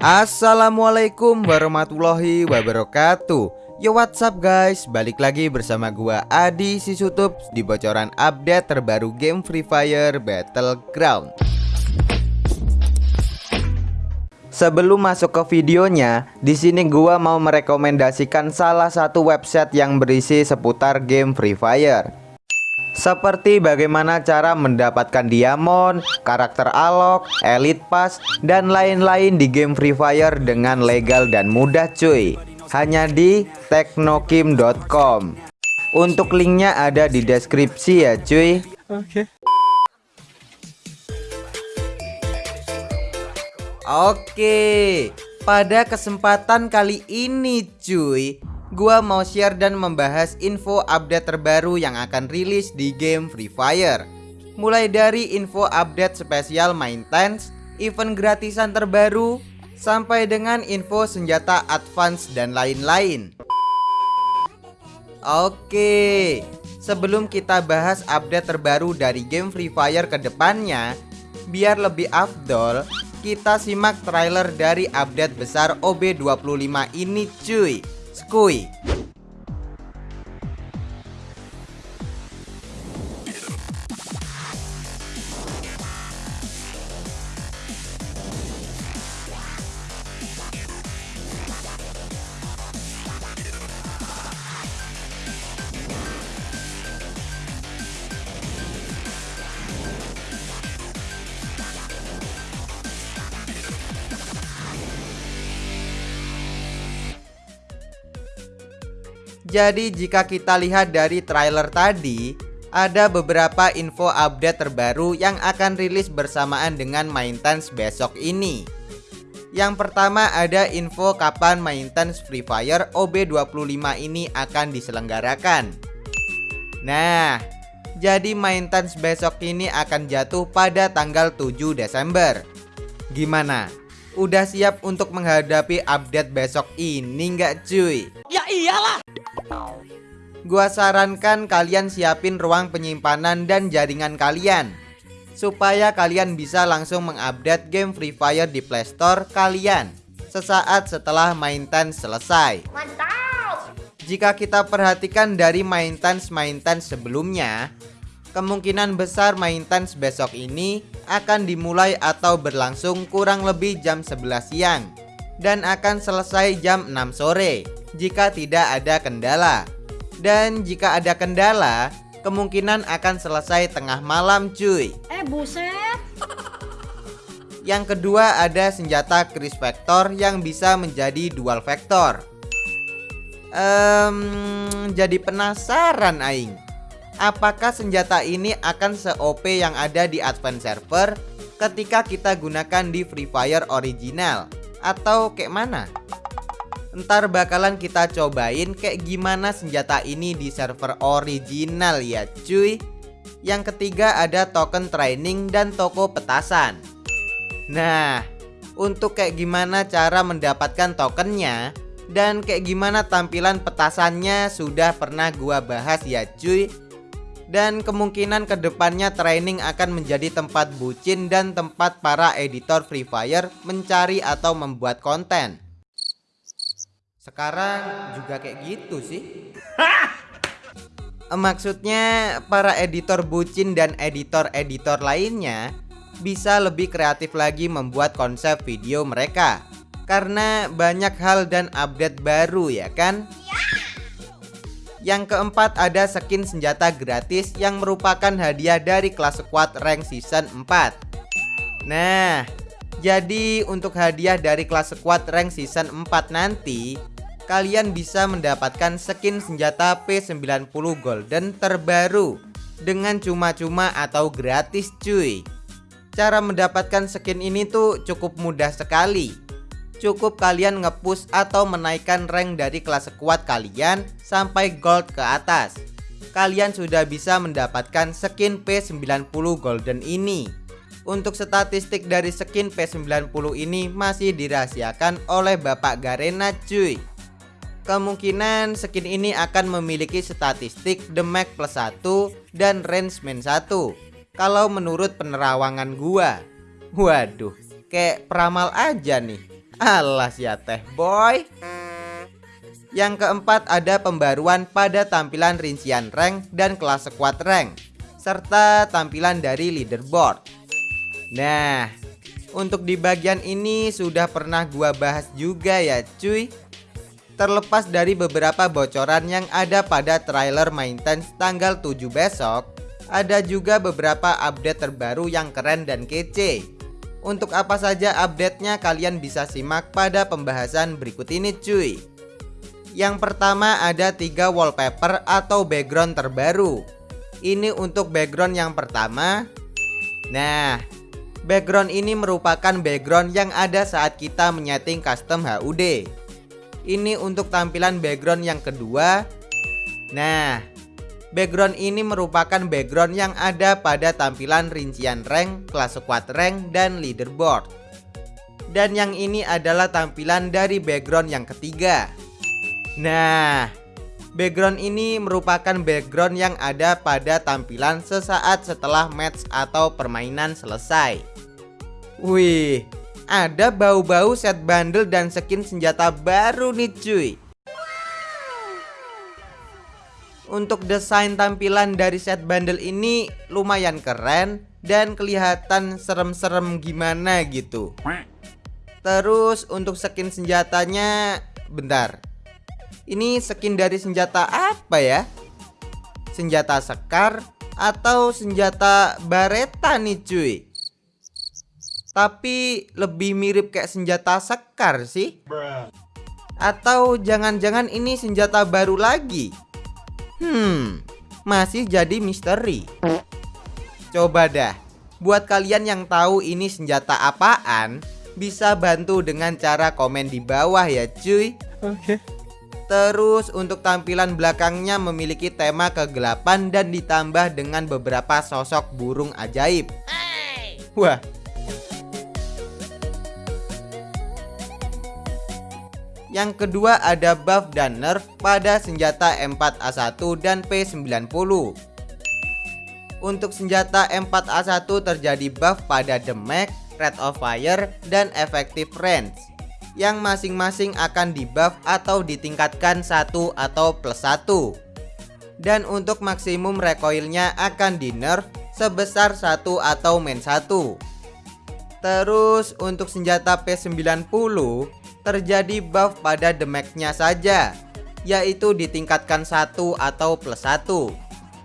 Assalamualaikum warahmatullahi wabarakatuh. Yo what's up guys? Balik lagi bersama gua Adi Sisutup Di bocoran update terbaru game Free Fire Battleground. Sebelum masuk ke videonya, di sini gua mau merekomendasikan salah satu website yang berisi seputar game Free Fire. Seperti bagaimana cara mendapatkan diamond, karakter alok, elite pass, dan lain-lain di game Free Fire dengan legal dan mudah cuy. Hanya di teknokim.com Untuk linknya ada di deskripsi ya cuy. Oke. Oke Pada kesempatan kali ini cuy gua mau share dan membahas info update terbaru yang akan rilis di game Free Fire. Mulai dari info update spesial maintenance, event gratisan terbaru, sampai dengan info senjata advance dan lain-lain. Oke, sebelum kita bahas update terbaru dari game Free Fire ke depannya, biar lebih afdol, kita simak trailer dari update besar OB25 ini cuy. すごい。Jadi jika kita lihat dari trailer tadi Ada beberapa info update terbaru yang akan rilis bersamaan dengan maintenance besok ini Yang pertama ada info kapan maintenance Free Fire OB25 ini akan diselenggarakan Nah jadi maintenance besok ini akan jatuh pada tanggal 7 Desember Gimana? Udah siap untuk menghadapi update besok ini nggak cuy? Ya iyalah Gua sarankan kalian siapin ruang penyimpanan dan jaringan kalian Supaya kalian bisa langsung mengupdate game Free Fire di Playstore kalian Sesaat setelah maintenance selesai. Mantap! Jika kita perhatikan dari maintenance-maintenance sebelumnya Kemungkinan besar maintenance besok ini akan dimulai atau berlangsung kurang lebih jam 11 siang dan akan selesai jam 6 sore jika tidak ada kendala. Dan jika ada kendala, kemungkinan akan selesai tengah malam cuy. Eh buset. Yang kedua ada senjata Chris Vector yang bisa menjadi dual vector. Um, jadi penasaran aing apakah senjata ini akan se-OP yang ada di Advance Server ketika kita gunakan di Free Fire original atau kayak mana? Ntar bakalan kita cobain kayak gimana senjata ini di server original ya cuy. Yang ketiga ada token training dan toko petasan. Nah untuk kayak gimana cara mendapatkan tokennya dan kayak gimana tampilan petasannya sudah pernah gua bahas ya cuy. Dan kemungkinan ke depannya training akan menjadi tempat bucin dan tempat para editor Free Fire mencari atau membuat konten. Sekarang juga kayak gitu sih. Maksudnya para editor bucin dan editor-editor lainnya bisa lebih kreatif lagi membuat konsep video mereka karena banyak hal dan update baru ya kan? Yang keempat ada skin senjata gratis yang merupakan hadiah dari kelas squad rank season 4 Nah jadi untuk hadiah dari kelas squad rank season 4 nanti Kalian bisa mendapatkan skin senjata P90 golden terbaru Dengan cuma-cuma atau gratis cuy Cara mendapatkan skin ini tuh cukup mudah sekali cukup kalian ngepush atau menaikkan rank dari kelas squad kalian sampai gold ke atas. Kalian sudah bisa mendapatkan skin P90 golden ini. Untuk statistik dari skin P90 ini masih dirahasiakan oleh Bapak Garena cuy. Kemungkinan skin ini akan memiliki statistik damage plus 1 dan range min 1 Kalau menurut penerawangan gua. Waduh, kayak peramal aja nih. Alas ya teh boy. Yang keempat ada pembaruan pada tampilan rincian rank dan kelas squad rank Serta tampilan dari leaderboard. Nah untuk di bagian ini sudah pernah gua bahas juga ya cuy Terlepas dari beberapa bocoran yang ada pada trailer maintenance tanggal 7 besok Ada juga beberapa update terbaru yang keren dan kece. Untuk apa saja update-nya kalian bisa simak pada pembahasan berikut ini cuy. Yang pertama ada tiga wallpaper atau background terbaru. Ini untuk background yang pertama. Nah Background ini merupakan background yang ada saat kita menyeting custom HUD Ini untuk tampilan background yang kedua Nah Background ini merupakan background yang ada pada tampilan rincian rank, kelas squad rank, dan leaderboard. Dan yang ini adalah tampilan dari background yang ketiga. Nah, background ini merupakan background yang ada pada tampilan sesaat setelah match atau permainan selesai. Wih, ada bau-bau set bundle dan skin senjata baru nih cuy. Untuk desain tampilan dari set bundle ini lumayan keren dan kelihatan serem-serem gimana gitu. Terus untuk skin senjatanya bentar. Ini skin dari senjata apa ya? Senjata sekar atau senjata bareta nih cuy? Tapi lebih mirip kayak senjata sekar sih. Atau jangan-jangan ini senjata baru lagi? Hmm, masih jadi misteri. Coba dah, buat kalian yang tahu ini senjata apaan, bisa bantu dengan cara komen di bawah ya cuy. Oke. Okay. Terus untuk tampilan belakangnya memiliki tema kegelapan dan ditambah dengan beberapa sosok burung ajaib. Wah, Yang kedua ada buff dan nerf pada senjata M4A1 dan P90 Untuk senjata M4A1 terjadi buff pada damage, rate of fire, dan effective range Yang masing-masing akan di buff atau ditingkatkan satu atau plus satu. Dan untuk maksimum recoilnya akan di nerf sebesar satu atau min satu. Terus untuk senjata P90 terjadi buff pada damage-nya saja yaitu ditingkatkan satu atau plus satu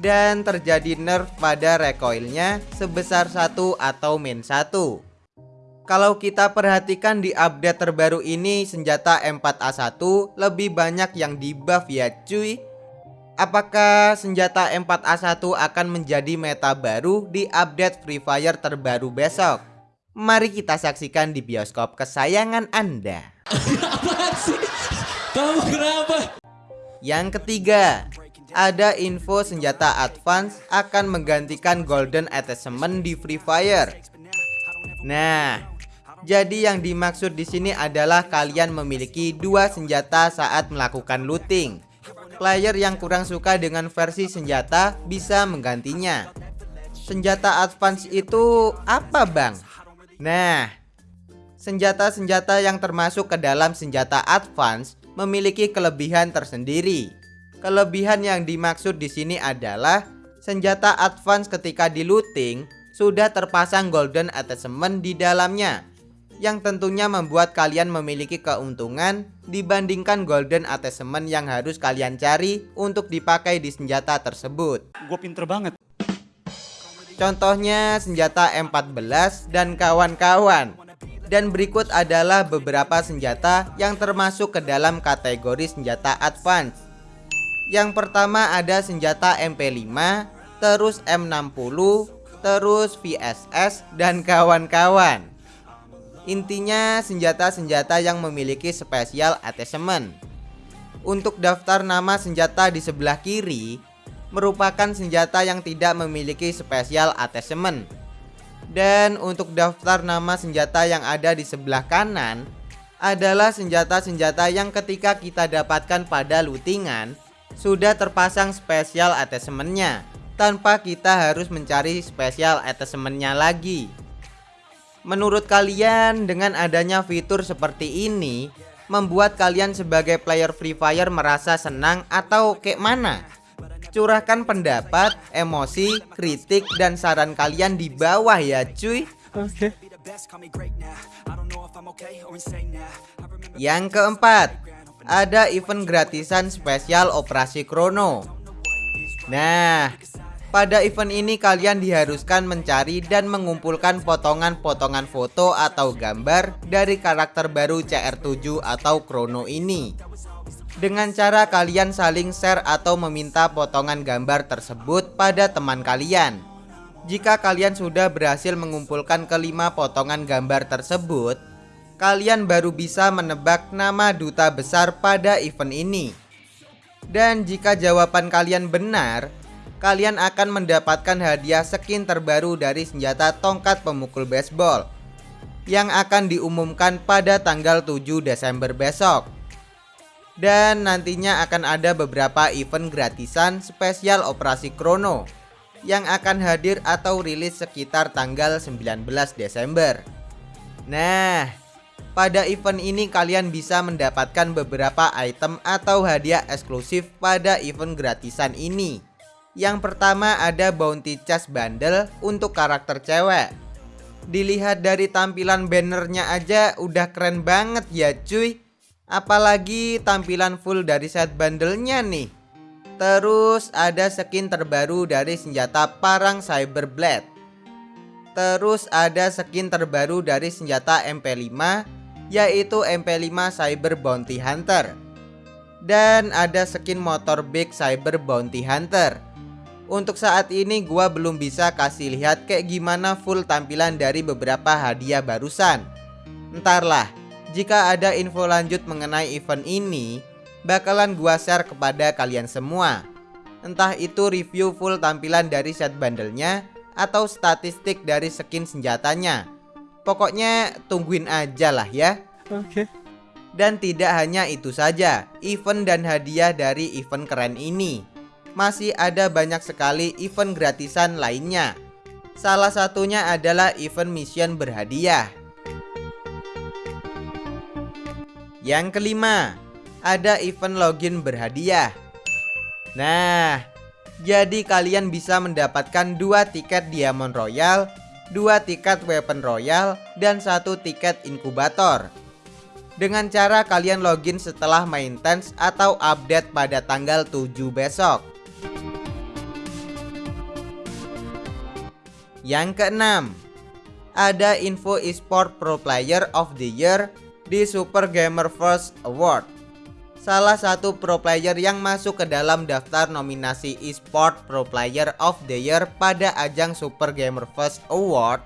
dan terjadi nerf pada recoilnya sebesar satu atau min satu. Kalau kita perhatikan di update terbaru ini senjata M4A1 lebih banyak yang di buff ya cuy Apakah senjata M4A1 akan menjadi meta baru di update Free Fire terbaru besok? Mari kita saksikan di bioskop kesayangan Anda Apaan sih? Kamu kenapa? Yang ketiga, ada info senjata advance akan menggantikan golden attachment di Free Fire. Nah, jadi yang dimaksud di sini adalah kalian memiliki dua senjata saat melakukan looting. Player yang kurang suka dengan versi senjata bisa menggantinya. Senjata advance itu apa, Bang? Nah, Senjata-senjata yang termasuk ke dalam senjata advance memiliki kelebihan tersendiri. Kelebihan yang dimaksud di sini adalah senjata advance ketika di looting sudah terpasang golden attachment di dalamnya yang tentunya membuat kalian memiliki keuntungan dibandingkan golden attachment yang harus kalian cari untuk dipakai di senjata tersebut. Gue pinter banget. Contohnya senjata M14 dan kawan-kawan. Dan berikut adalah beberapa senjata yang termasuk ke dalam kategori senjata advance. Yang pertama ada senjata MP5 Terus M60 Terus VSS dan kawan-kawan. Intinya senjata-senjata yang memiliki spesial attachment. Untuk daftar nama senjata di sebelah kiri Merupakan senjata yang tidak memiliki spesial attachment dan untuk daftar nama senjata yang ada di sebelah kanan adalah senjata-senjata yang ketika kita dapatkan pada lootingan sudah terpasang spesial attachmentnya tanpa kita harus mencari spesial attachmentnya lagi. Menurut kalian dengan adanya fitur seperti ini Membuat kalian sebagai player Free Fire merasa senang atau kayak mana? Curahkan pendapat, emosi, kritik, dan saran kalian di bawah ya cuy Oke. Yang keempat Ada event gratisan spesial Operasi Krono Nah pada event ini kalian diharuskan mencari dan mengumpulkan potongan-potongan foto atau gambar dari karakter baru CR7 atau Chrono ini. Dengan cara kalian saling share atau meminta potongan gambar tersebut pada teman kalian. Jika kalian sudah berhasil mengumpulkan kelima potongan gambar tersebut, kalian baru bisa menebak nama duta besar pada event ini. Dan jika jawaban kalian benar, kalian akan mendapatkan hadiah skin terbaru dari senjata tongkat pemukul baseball yang akan diumumkan pada tanggal 7 Desember besok. Dan nantinya akan ada beberapa event gratisan spesial Operasi Krono yang akan hadir atau rilis sekitar tanggal 19 Desember. Nah, pada event ini kalian bisa mendapatkan beberapa item atau hadiah eksklusif pada event gratisan ini. Yang pertama ada bounty chest bundle untuk karakter cewek Dilihat dari tampilan bannernya aja udah keren banget ya cuy Apalagi tampilan full dari set bundlenya nih. Terus ada skin terbaru dari senjata parang Cyber Blade Terus ada skin terbaru dari senjata MP5 Yaitu MP5 Cyber Bounty Hunter. Dan ada skin motor Big Cyber Bounty Hunter. Untuk saat ini gua belum bisa kasih lihat kayak gimana full tampilan dari beberapa hadiah barusan. Entarlah, jika ada info lanjut mengenai event ini Bakalan gua share kepada kalian semua Entah itu review full tampilan dari set bandelnya Atau statistik dari skin senjatanya Pokoknya tungguin aja lah ya Oke. Dan tidak hanya itu saja Event dan hadiah dari event keren ini masih ada banyak sekali event gratisan lainnya. Salah satunya adalah event mission berhadiah. Yang kelima, ada event login berhadiah. Nah, jadi kalian bisa mendapatkan dua tiket Diamond Royal, dua tiket Weapon Royal, dan satu tiket inkubator. Dengan cara kalian login setelah maintenance atau update pada tanggal 7 besok. Yang keenam, ada info eSport Pro Player of the Year di Super Gamer First Award. Salah satu pro player yang masuk ke dalam daftar nominasi eSport Pro Player of the Year pada ajang Super Gamer First Award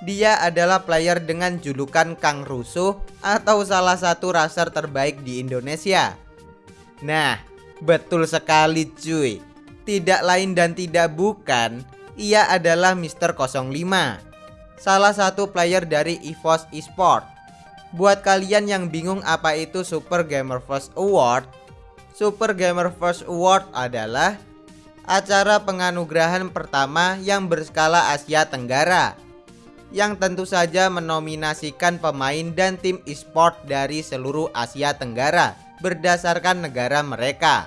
dia adalah player dengan julukan Kang Rusuh atau salah satu raser terbaik di Indonesia. Nah, betul sekali cuy. Tidak lain dan tidak bukan ia adalah Mr. 05 Salah satu player dari EVOS Esport Buat kalian yang bingung apa itu Super Gamer First Award Super Gamer First Award adalah acara penganugerahan pertama yang berskala Asia Tenggara yang tentu saja menominasikan pemain dan tim e-sport dari seluruh Asia Tenggara berdasarkan negara mereka.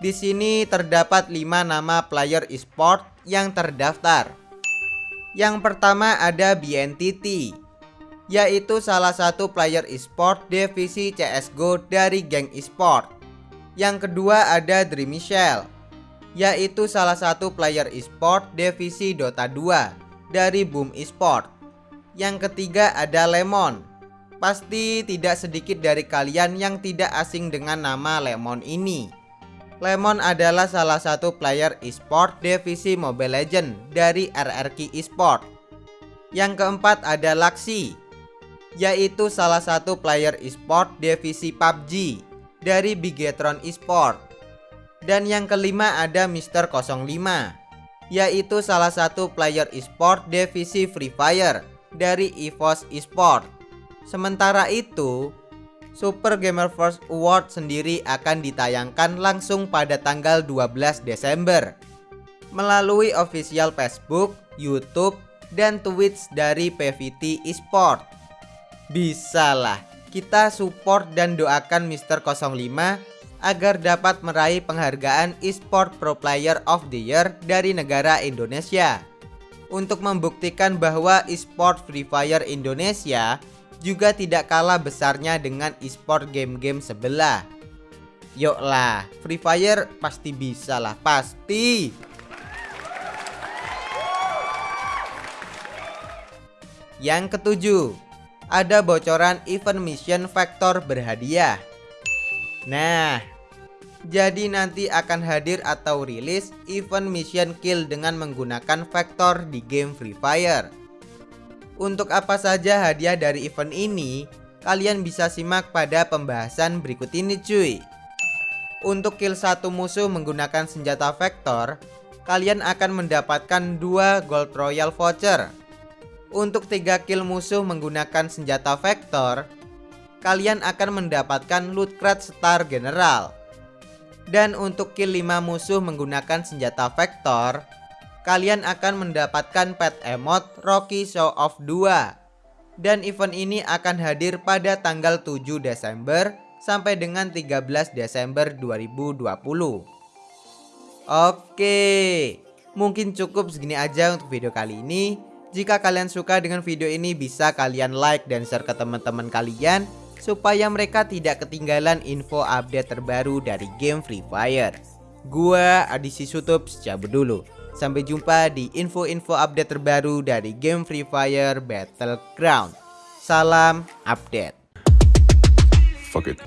Di sini terdapat 5 nama player e-sport yang terdaftar. Yang pertama ada BNTT, yaitu salah satu player e-sport divisi CSGO dari geng e-sport. Yang kedua ada Dream Michelle, yaitu salah satu player e-sport divisi Dota 2 dari Boom Esport. Yang ketiga ada Lemon. Pasti tidak sedikit dari kalian yang tidak asing dengan nama Lemon ini Lemon adalah salah satu player e-sport divisi Mobile Legend dari RRQ Esport. Yang keempat ada Laxi, yaitu salah satu player e-sport divisi PUBG dari Bigetron Esport. Dan yang kelima ada Mister 05, yaitu salah satu player e-sport divisi Free Fire dari EVOS Esport. Sementara itu, Super Gamer First Award sendiri akan ditayangkan langsung pada tanggal 12 Desember melalui official Facebook, YouTube, dan Twitch dari PVT Esport. Bisalah kita support dan doakan Mr. 05 agar dapat meraih penghargaan Esport Pro Player of the Year dari negara Indonesia. Untuk membuktikan bahwa esport Free Fire Indonesia juga tidak kalah besarnya dengan esport game-game sebelah. Yuklah, Free Fire pasti bisa lah, pasti. Yang ketujuh, ada bocoran event mission Vector berhadiah. Nah, jadi nanti akan hadir atau rilis event mission kill dengan menggunakan Vector di game Free Fire. Untuk apa saja hadiah dari event ini, kalian bisa simak pada pembahasan berikut ini cuy. Untuk kill satu musuh menggunakan senjata Vector, kalian akan mendapatkan dua Gold Royal Voucher untuk 3 kill musuh menggunakan senjata vektor, kalian akan mendapatkan loot crate star general. Dan untuk kill 5 musuh menggunakan senjata vektor, kalian akan mendapatkan pet emote Rocky Show Off 2. Dan event ini akan hadir pada tanggal 7 Desember sampai dengan 13 Desember 2020. Oke, mungkin cukup segini aja untuk video kali ini. Jika kalian suka dengan video ini bisa kalian like dan share ke teman-teman kalian supaya mereka tidak ketinggalan info update terbaru dari game Free Fire. Gua Adisi Sutup cabut dulu. Sampai jumpa di info-info update terbaru dari game Free Fire Battleground. Salam update. Fuck it.